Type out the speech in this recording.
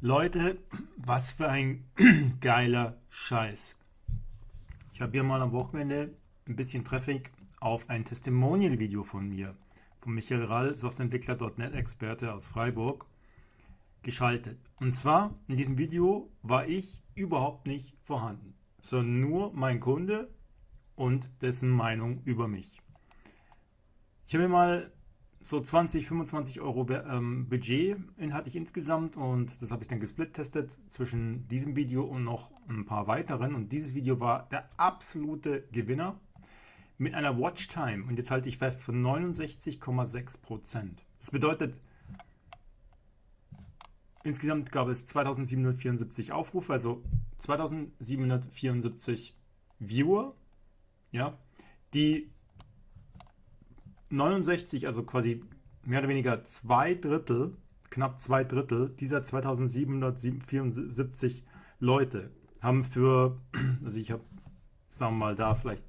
Leute, was für ein geiler Scheiß. Ich habe hier mal am Wochenende ein bisschen Traffic auf ein Testimonial-Video von mir, von Michael Rall, Softwareentwickler.net Experte aus Freiburg, geschaltet. Und zwar in diesem Video war ich überhaupt nicht vorhanden, sondern nur mein Kunde und dessen Meinung über mich. Ich habe mir mal so 20, 25 Euro ähm, Budget hatte ich insgesamt und das habe ich dann gesplittestet zwischen diesem Video und noch ein paar weiteren und dieses Video war der absolute Gewinner mit einer Watchtime und jetzt halte ich fest von 69,6%. Das bedeutet, insgesamt gab es 2774 Aufrufe, also 2774 Viewer, ja, die 69, also quasi mehr oder weniger zwei Drittel, knapp zwei Drittel dieser 2774 Leute haben für, also ich habe, sagen wir mal, da vielleicht